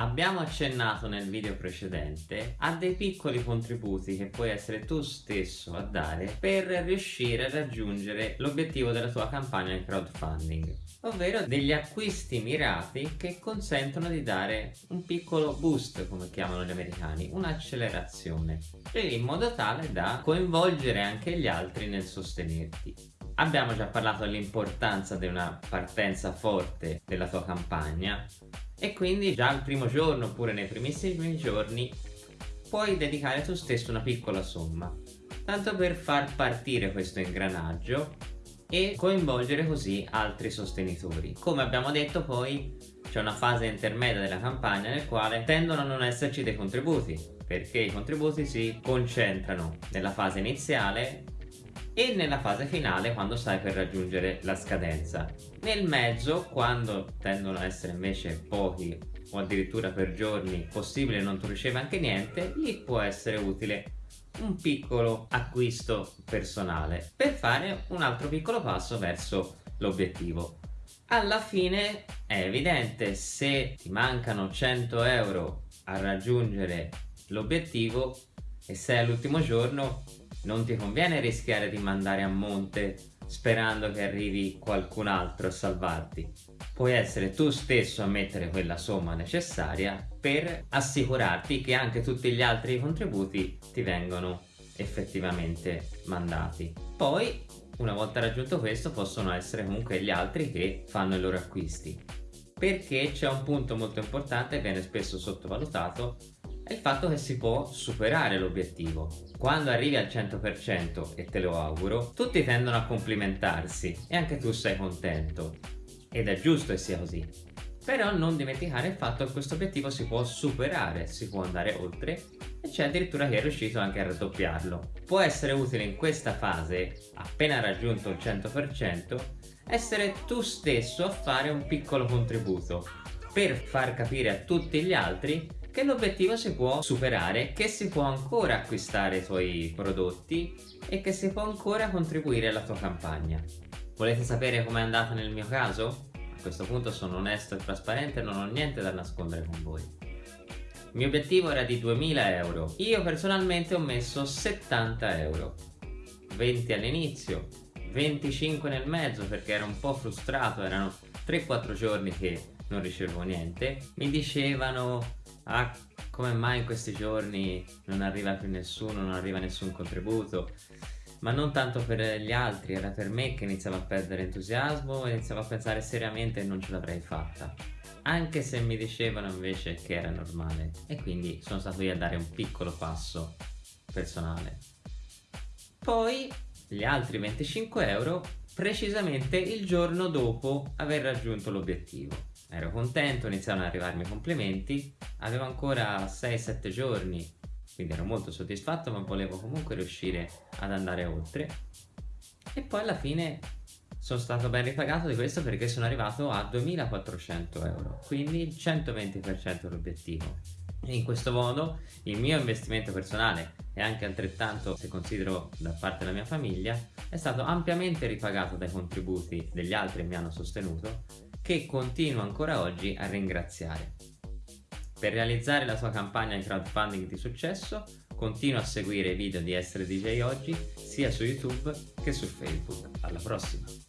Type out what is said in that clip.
Abbiamo accennato nel video precedente a dei piccoli contributi che puoi essere tu stesso a dare per riuscire a raggiungere l'obiettivo della tua campagna di crowdfunding ovvero degli acquisti mirati che consentono di dare un piccolo boost come chiamano gli americani un'accelerazione in modo tale da coinvolgere anche gli altri nel sostenerti. Abbiamo già parlato dell'importanza di una partenza forte della tua campagna e quindi già al primo giorno oppure nei primissimi giorni puoi dedicare tu stesso una piccola somma. Tanto per far partire questo ingranaggio e coinvolgere così altri sostenitori. Come abbiamo detto poi c'è una fase intermedia della campagna nel quale tendono a non esserci dei contributi perché i contributi si concentrano nella fase iniziale e nella fase finale quando stai per raggiungere la scadenza. Nel mezzo, quando tendono ad essere invece pochi o addirittura per giorni possibile non tu ricevi anche niente, lì può essere utile un piccolo acquisto personale per fare un altro piccolo passo verso l'obiettivo. Alla fine è evidente se ti mancano 100 euro a raggiungere l'obiettivo e sei all'ultimo giorno non ti conviene rischiare di mandare a monte sperando che arrivi qualcun altro a salvarti. Puoi essere tu stesso a mettere quella somma necessaria per assicurarti che anche tutti gli altri contributi ti vengono effettivamente mandati. Poi, una volta raggiunto questo, possono essere comunque gli altri che fanno i loro acquisti. Perché c'è un punto molto importante che viene spesso sottovalutato è il fatto che si può superare l'obiettivo. Quando arrivi al 100% e te lo auguro, tutti tendono a complimentarsi e anche tu sei contento. Ed è giusto che sia così. Però non dimenticare il fatto che questo obiettivo si può superare, si può andare oltre e c'è addirittura chi è riuscito anche a raddoppiarlo. Può essere utile in questa fase, appena raggiunto il 100%, essere tu stesso a fare un piccolo contributo per far capire a tutti gli altri che l'obiettivo si può superare, che si può ancora acquistare i tuoi prodotti e che si può ancora contribuire alla tua campagna. Volete sapere com'è andata nel mio caso? A questo punto sono onesto e trasparente e non ho niente da nascondere con voi. Il mio obiettivo era di 2000 euro, io personalmente ho messo 70 euro, 20 all'inizio, 25 nel mezzo perché ero un po' frustrato, erano 3-4 giorni che non ricevevo niente, mi dicevano ah come mai in questi giorni non arriva più nessuno, non arriva nessun contributo? Ma non tanto per gli altri, era per me che iniziavo a perdere entusiasmo e iniziavo a pensare seriamente che non ce l'avrei fatta. Anche se mi dicevano invece che era normale. E quindi sono stato io a dare un piccolo passo personale. Poi gli altri 25 euro precisamente il giorno dopo aver raggiunto l'obiettivo. Ero contento, iniziarono ad arrivarmi complimenti avevo ancora 6-7 giorni quindi ero molto soddisfatto ma volevo comunque riuscire ad andare oltre. E poi alla fine sono stato ben ripagato di questo perché sono arrivato a 2400 euro quindi il 120% dell'obiettivo in questo modo il mio investimento personale e anche altrettanto se considero da parte della mia famiglia è stato ampiamente ripagato dai contributi degli altri che mi hanno sostenuto che continuo ancora oggi a ringraziare per realizzare la sua campagna di crowdfunding di successo, continua a seguire i video di Essere DJ Oggi sia su YouTube che su Facebook. Alla prossima!